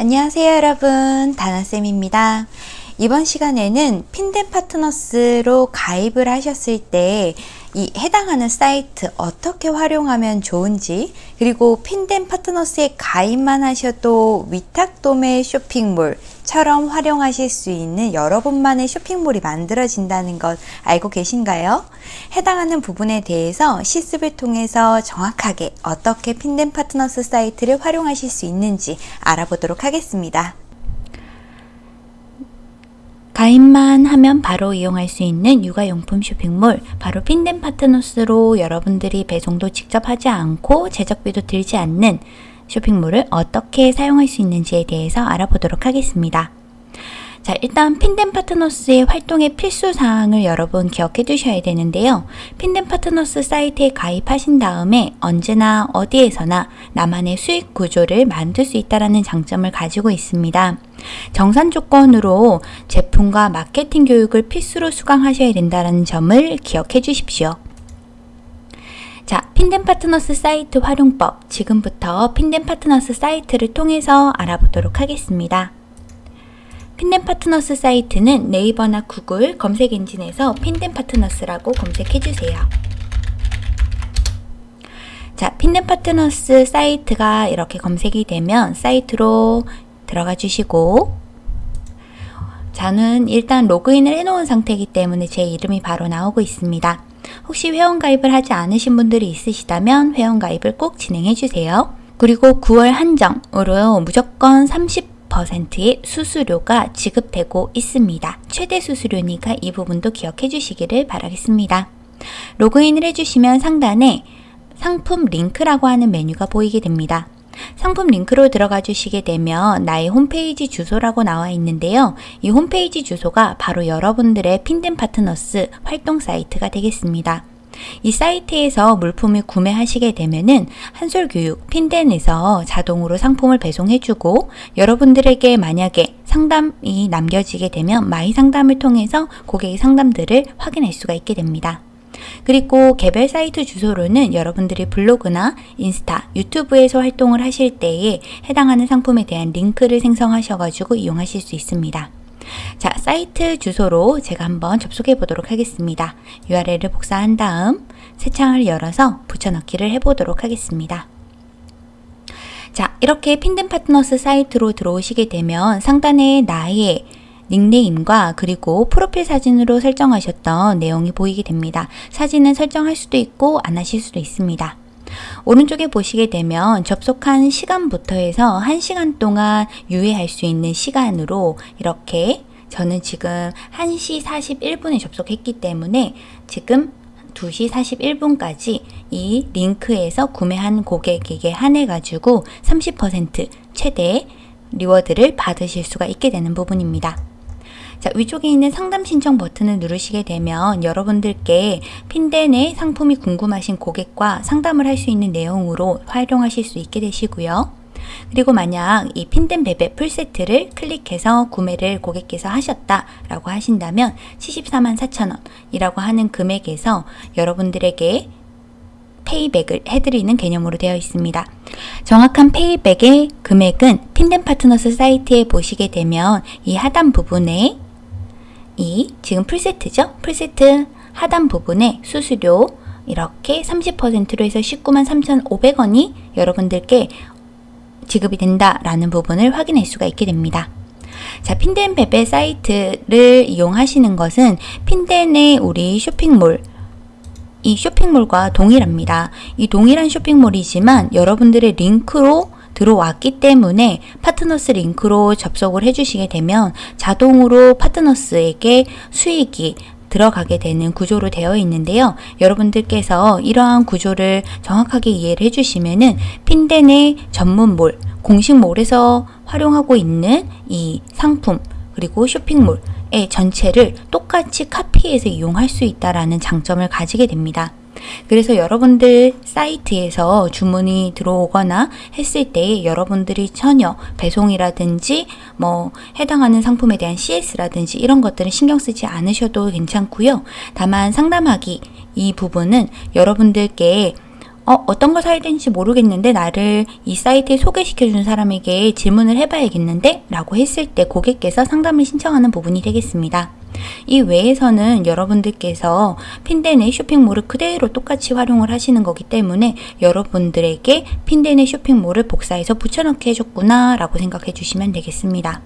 안녕하세요 여러분. 다나쌤입니다. 이번 시간에는 핀덴 파트너스로 가입을 하셨을 때 이 해당하는 사이트 어떻게 활용하면 좋은지 그리고 핀덴 파트너스에 가입만 하셔도 위탁 도매 쇼핑몰처럼 활용하실 수 있는 여러분만의 쇼핑몰이 만들어진다는 것 알고 계신가요? 해당하는 부분에 대해서 실습을 통해서 정확하게 어떻게 핀덴 파트너스 사이트를 활용하실 수 있는지 알아보도록 하겠습니다. 가입만 하면 바로 이용할 수 있는 육아용품 쇼핑몰 바로 핀덴 파트너스로 여러분들이 배송도 직접 하지 않고 제작비도 들지 않는 쇼핑몰을 어떻게 사용할 수 있는지에 대해서 알아보도록 하겠습니다. 자, 일단 핀덴 파트너스의 활동의 필수 사항을 여러분 기억해 두셔야 되는데요. 핀덴 파트너스 사이트에 가입하신 다음에 언제나 어디에서나 나만의 수익 구조를 만들 수 있다는 장점을 가지고 있습니다. 정산 조건으로 제품과 마케팅 교육을 필수로 수강하셔야 된다는 점을 기억해 주십시오. 자, 핀덴 파트너스 사이트 활용법 지금부터 핀덴 파트너스 사이트를 통해서 알아보도록 하겠습니다. 핀덴 파트너스 사이트는 네이버나 구글 검색 엔진에서 핀덴 파트너스라고 검색해 주세요. 자, 핀덴 파트너스 사이트가 이렇게 검색이 되면 사이트로 들어가 주시고 저는 일단 로그인을 해놓은 상태이기 때문에 제 이름이 바로 나오고 있습니다. 혹시 회원가입을 하지 않으신 분들이 있으시다면 회원가입을 꼭 진행해 주세요. 그리고 9월 한정으로 무조건 30% 의 수수료가 지급되고 있습니다. 최대 수수료니까 이 부분도 기억해 주시기를 바라겠습니다. 로그인을 해주시면 상단에 상품 링크라고 하는 메뉴가 보이게 됩니다. 상품 링크로 들어가 주시게 되면 나의 홈페이지 주소라고 나와 있는데요. 이 홈페이지 주소가 바로 여러분들의 핀덴 파트너스 활동 사이트가 되겠습니다. 이 사이트에서 물품을 구매하시게 되면은 한솔교육 핀덴에서 자동으로 상품을 배송해주고 여러분들에게 만약에 상담이 남겨지게 되면 my 상담을 통해서 고객의 상담들을 확인할 수가 있게 됩니다. 그리고 개별 사이트 주소로는 여러분들이 블로그나 인스타, 유튜브에서 활동을 하실 때에 해당하는 상품에 대한 링크를 생성하셔가지고 이용하실 수 있습니다. 자, 사이트 주소로 제가 한번 접속해 보도록 하겠습니다. URL을 복사한 다음 새 창을 열어서 붙여넣기를 해보도록 하겠습니다. 자, 이렇게 핀덴 파트너스 사이트로 들어오시게 되면 상단에 나의 닉네임과 그리고 프로필 사진으로 설정하셨던 내용이 보이게 됩니다. 사진은 설정할 수도 있고 안 하실 수도 있습니다. 오른쪽에 보시게 되면 접속한 시간부터 해서 1시간 동안 유예할 수 있는 시간으로 이렇게 저는 지금 1시 41분에 접속했기 때문에 지금 2시 41분까지 이 링크에서 구매한 고객에게 한해 가지고 30% 최대 리워드를 받으실 수가 있게 되는 부분입니다. 자, 위쪽에 있는 상담 신청 버튼을 누르시게 되면 여러분들께 핀덴의 상품이 궁금하신 고객과 상담을 할 수 있는 내용으로 활용하실 수 있게 되시고요. 그리고 만약 이 핀덴 베베 풀세트를 클릭해서 구매를 고객께서 하셨다라고 하신다면 74만 4천원 이라고 하는 금액에서 여러분들에게 payback을 해드리는 개념으로 되어 있습니다. 정확한 payback의 금액은 핀덴 파트너스 사이트에 보시게 되면 이 하단 부분에 이 지금 풀세트죠? 풀세트 하단 부분에 수수료 이렇게 30%로 해서 19만 3,500원이 여러분들께 지급이 된다라는 부분을 확인할 수가 있게 됩니다. 자, 핀덴 베베 사이트를 이용하시는 것은 핀덴의 우리 쇼핑몰 이 쇼핑몰과 동일합니다. 이 동일한 쇼핑몰이지만 여러분들의 링크로 들어왔기 때문에 파트너스 링크로 접속을 해주시게 되면 자동으로 파트너스에게 수익이 들어가게 되는 구조로 되어 있는데요. 여러분들께서 이러한 구조를 정확하게 이해를 해주시면은 핀덴의 전문몰, 공식몰에서 활용하고 있는 이 상품 그리고 쇼핑몰의 전체를 똑같이 카피해서 이용할 수 있다라는 장점을 가지게 됩니다. 그래서 여러분들 사이트에서 주문이 들어오거나 했을 때 여러분들이 전혀 배송이라든지 뭐 해당하는 상품에 대한 CS라든지 이런 것들은 신경 쓰지 않으셔도 괜찮고요. 다만 상담하기 이 부분은 여러분들께 어, 어떤 걸 사야 되는지 모르겠는데 나를 이 사이트에 소개시켜준 사람에게 질문을 해봐야겠는데 라고 했을 때 고객께서 상담을 신청하는 부분이 되겠습니다. 이 외에서는 여러분들께서 핀덴의 쇼핑몰을 그대로 똑같이 활용을 하시는 거기 때문에 여러분들에게 핀덴의 쇼핑몰을 복사해서 붙여넣기 해줬구나 라고 생각해 주시면 되겠습니다.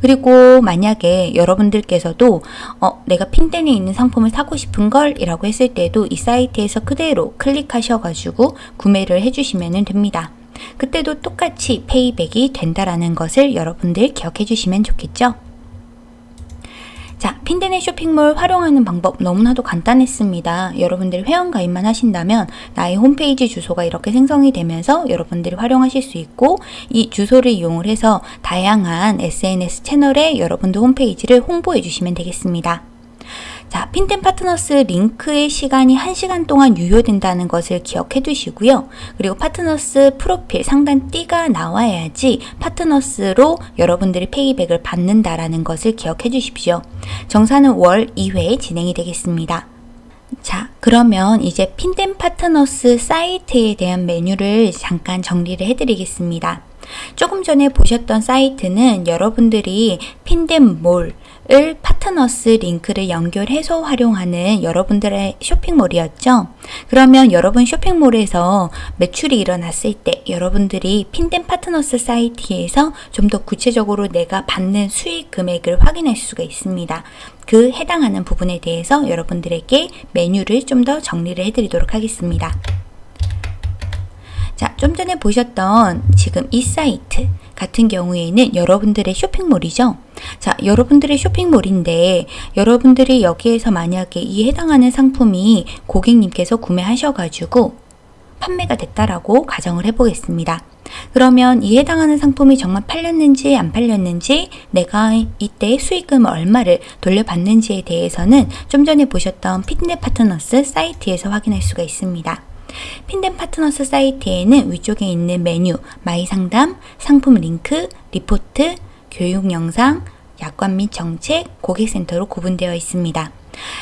그리고 만약에 여러분들께서도 어, 내가 핀덴에 있는 상품을 사고 싶은 걸 이라고 했을 때도 이 사이트에서 그대로 클릭하셔가지고 구매를 해주시면 됩니다. 그때도 똑같이 페이백이 된다라는 것을 여러분들 기억해 주시면 좋겠죠? 자, 핀덴의 쇼핑몰 활용하는 방법 너무나도 간단했습니다. 여러분들 회원 가입만 하신다면 나의 홈페이지 주소가 이렇게 생성이 되면서 여러분들이 활용하실 수 있고 이 주소를 이용을 해서 다양한 SNS 채널에 여러분들 홈페이지를 홍보해 주시면 되겠습니다. 자, 핀텐 파트너스 링크의 시간이 1시간 동안 유효된다는 것을 기억해 두시고요. 그리고 파트너스 프로필 상단 띠가 나와야지 파트너스로 여러분들이 페이백을 받는다라는 것을 기억해 주십시오. 정산은 월 2회 진행이 되겠습니다. 자, 그러면 이제 핀덴 파트너스 사이트에 대한 메뉴를 잠깐 정리를 해드리겠습니다. 조금 전에 보셨던 사이트는 여러분들이 핀덴몰, 을 파트너스 링크를 연결해서 활용하는 여러분들의 쇼핑몰이었죠. 그러면 여러분 쇼핑몰에서 매출이 일어났을 때 여러분들이 핀덴 파트너스 사이트에서 좀 더 구체적으로 내가 받는 수익 금액을 확인할 수가 있습니다. 그 해당하는 부분에 대해서 여러분들에게 메뉴를 좀 더 정리를 해드리도록 하겠습니다. 자, 좀 전에 보셨던 지금 이 사이트 같은 경우에는 여러분들의 쇼핑몰이죠. 자, 여러분들의 쇼핑몰인데 여러분들이 여기에서 만약에 이 해당하는 상품이 고객님께서 구매하셔가지고 판매가 됐다라고 가정을 해보겠습니다. 그러면 이 해당하는 상품이 정말 팔렸는지 안 팔렸는지 내가 이때 수익금을 얼마를 돌려받는지에 대해서는 좀 전에 보셨던 피트넷 파트너스 사이트에서 확인할 수가 있습니다. 핀덴 파트너스 사이트에는 위쪽에 있는 메뉴, my 상담, 상품 링크, 리포트, 교육 영상, 약관 및 정책, 고객센터로 구분되어 있습니다.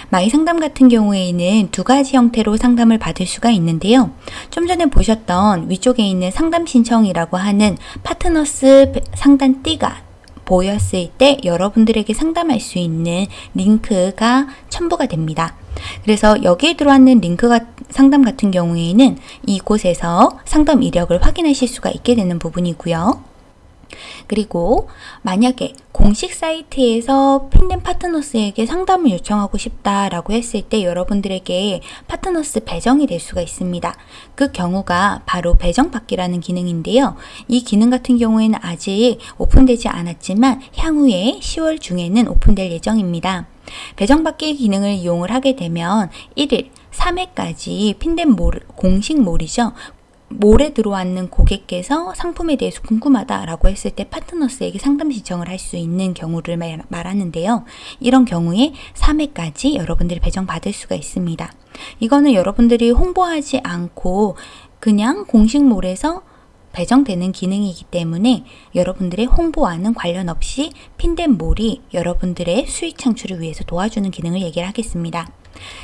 my 상담 같은 경우에는 두 가지 형태로 상담을 받을 수가 있는데요. 좀 전에 보셨던 위쪽에 있는 상담 신청이라고 하는 파트너스 상단 띠가 보였을 때 여러분들에게 상담할 수 있는 링크가 첨부가 됩니다. 그래서 여기에 들어왔는 링크가 상담 같은 경우에는 이곳에서 상담 이력을 확인하실 수가 있게 되는 부분이고요. 그리고 만약에 공식 사이트에서 핀덴 파트너스에게 상담을 요청하고 싶다라고 했을 때 여러분들에게 파트너스 배정이 될 수가 있습니다. 그 경우가 바로 배정받기라는 기능인데요. 이 기능 같은 경우에는 아직 오픈되지 않았지만 향후에 10월 중에는 오픈될 예정입니다. 배정받기 기능을 이용을 하게 되면 1일 3회까지 핀덴 몰, 공식 몰이죠. 몰에 들어왔는 고객께서 상품에 대해서 궁금하다라고 했을 때 파트너스에게 상담 신청을 할 수 있는 경우를 말, 말하는데요. 이런 경우에 3회까지 여러분들이 배정받을 수가 있습니다. 이거는 여러분들이 홍보하지 않고 그냥 공식 몰에서 배정되는 기능이기 때문에 여러분들의 홍보와는 관련 없이 핀덴몰이 여러분들의 수익 창출을 위해서 도와주는 기능을 얘기를 하겠습니다.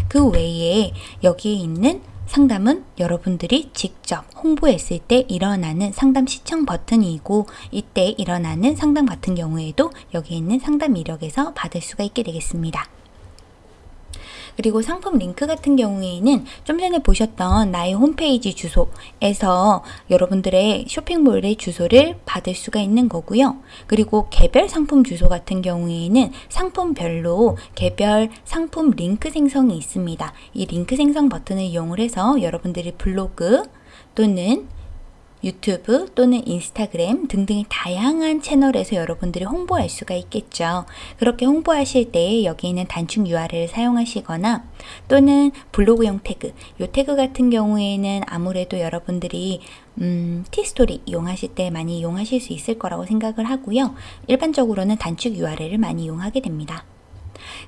그 외에 여기에 있는 상담은 여러분들이 직접 홍보했을 때 일어나는 상담 시청 버튼이고 이때 일어나는 상담 같은 경우에도 여기 있는 상담 이력에서 받을 수가 있게 되겠습니다. 그리고 상품 링크 같은 경우에는 좀 전에 보셨던 나의 홈페이지 주소에서 여러분들의 쇼핑몰의 주소를 받을 수가 있는 거고요. 그리고 개별 상품 주소 같은 경우에는 상품별로 개별 상품 링크 생성이 있습니다. 이 링크 생성 버튼을 이용을 해서 여러분들이 블로그 또는 유튜브 또는 인스타그램 등등의 다양한 채널에서 여러분들이 홍보할 수가 있겠죠. 그렇게 홍보하실 때 여기 있는 단축 URL을 사용하시거나 또는 블로그용 태그, 이 태그 같은 경우에는 아무래도 여러분들이 음, 티스토리 이용하실 때 많이 이용하실 수 있을 거라고 생각을 하고요. 일반적으로는 단축 URL을 많이 이용하게 됩니다.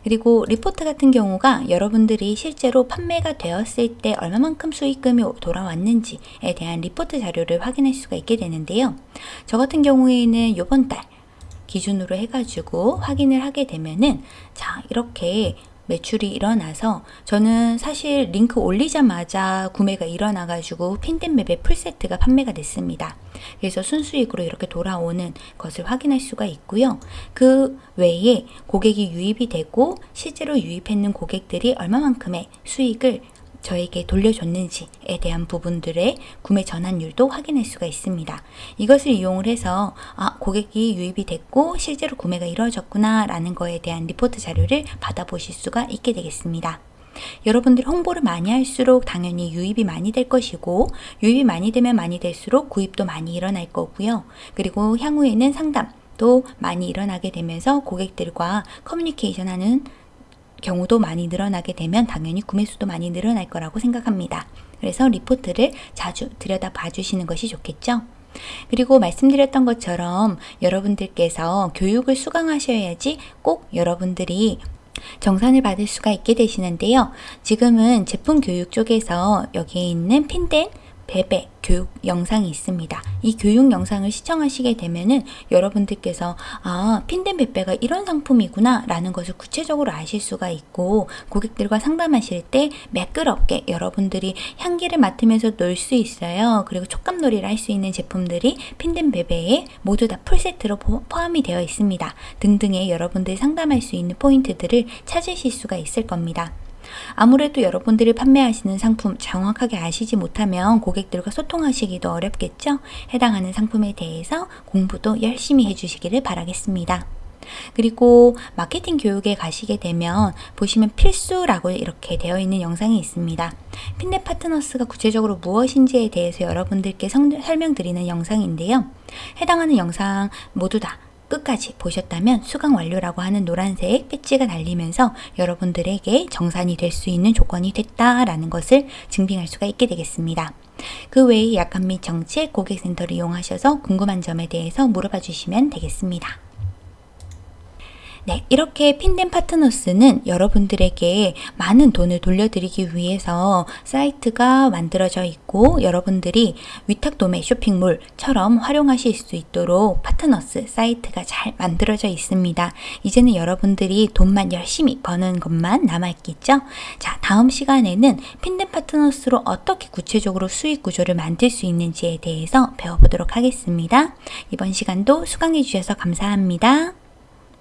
그리고 리포트 같은 경우가 여러분들이 실제로 판매가 되었을 때 얼마만큼 수익금이 돌아왔는지에 대한 리포트 자료를 확인할 수가 있게 되는데요. 저 같은 경우에는 이번 달 기준으로 해가지고 확인을 하게 되면은 자 이렇게 매출이 일어나서 저는 사실 링크 올리자마자 구매가 일어나가지고 핀덴 베베 풀세트가 판매가 됐습니다. 그래서 순수익으로 이렇게 돌아오는 것을 확인할 수가 있고요. 그 외에 고객이 유입이 되고 실제로 유입했는 고객들이 얼마만큼의 수익을 저에게 돌려줬는지에 대한 부분들의 구매 전환율도 확인할 수가 있습니다. 이것을 이용을 해서 아, 고객이 유입이 됐고 실제로 구매가 이루어졌구나 라는 거에 대한 리포트 자료를 받아보실 수가 있게 되겠습니다. 여러분들이 홍보를 많이 할수록 당연히 유입이 많이 될 것이고 유입이 많이 되면 많이 될수록 구입도 많이 일어날 거고요. 그리고 향후에는 상담도 많이 일어나게 되면서 고객들과 커뮤니케이션 하는 경우도 많이 늘어나게 되면 당연히 구매 수도 많이 늘어날 거라고 생각합니다. 그래서 리포트를 자주 들여다 봐주시는 것이 좋겠죠. 그리고 말씀드렸던 것처럼 여러분들께서 교육을 수강하셔야지 꼭 여러분들이 정산을 받을 수가 있게 되시는데요. 지금은 제품 교육 쪽에서 여기에 있는 핀덴 베베 교육 영상이 있습니다. 이 교육 영상을 시청하시게 되면은 여러분들께서 아 핀덴 베베가 이런 상품이구나 라는 것을 구체적으로 아실 수가 있고 고객들과 상담하실 때 매끄럽게 여러분들이 향기를 맡으면서 놀 수 있어요. 그리고 촉감놀이를 할 수 있는 제품들이 핀덴 베베에 모두 다 풀세트로 포함이 되어 있습니다. 등등의 여러분들이 상담할 수 있는 포인트들을 찾으실 수가 있을 겁니다. 아무래도 여러분들이 판매하시는 상품 정확하게 아시지 못하면 고객들과 소통하시기도 어렵겠죠? 해당하는 상품에 대해서 공부도 열심히 해주시기를 바라겠습니다. 그리고 마케팅 교육에 가시게 되면 보시면 필수라고 이렇게 되어 있는 영상이 있습니다. 핀넷 파트너스가 구체적으로 무엇인지에 대해서 여러분들께 설명드리는 영상인데요. 해당하는 영상 모두 다 끝까지 보셨다면 수강 완료라고 하는 노란색 배지가 달리면서 여러분들에게 정산이 될 수 있는 조건이 됐다라는 것을 증빙할 수가 있게 되겠습니다. 그 외에 약관 및 정책 고객센터를 이용하셔서 궁금한 점에 대해서 물어봐 주시면 되겠습니다. 네, 이렇게 핀덴 파트너스는 여러분들에게 많은 돈을 돌려드리기 위해서 사이트가 만들어져 있고 여러분들이 위탁 도매 쇼핑몰처럼 활용하실 수 있도록 파트너스 사이트가 잘 만들어져 있습니다. 이제는 여러분들이 돈만 열심히 버는 것만 남아있겠죠? 자, 다음 시간에는 핀덴 파트너스로 어떻게 구체적으로 수익 구조를 만들 수 있는지에 대해서 배워보도록 하겠습니다. 이번 시간도 수강해 주셔서 감사합니다.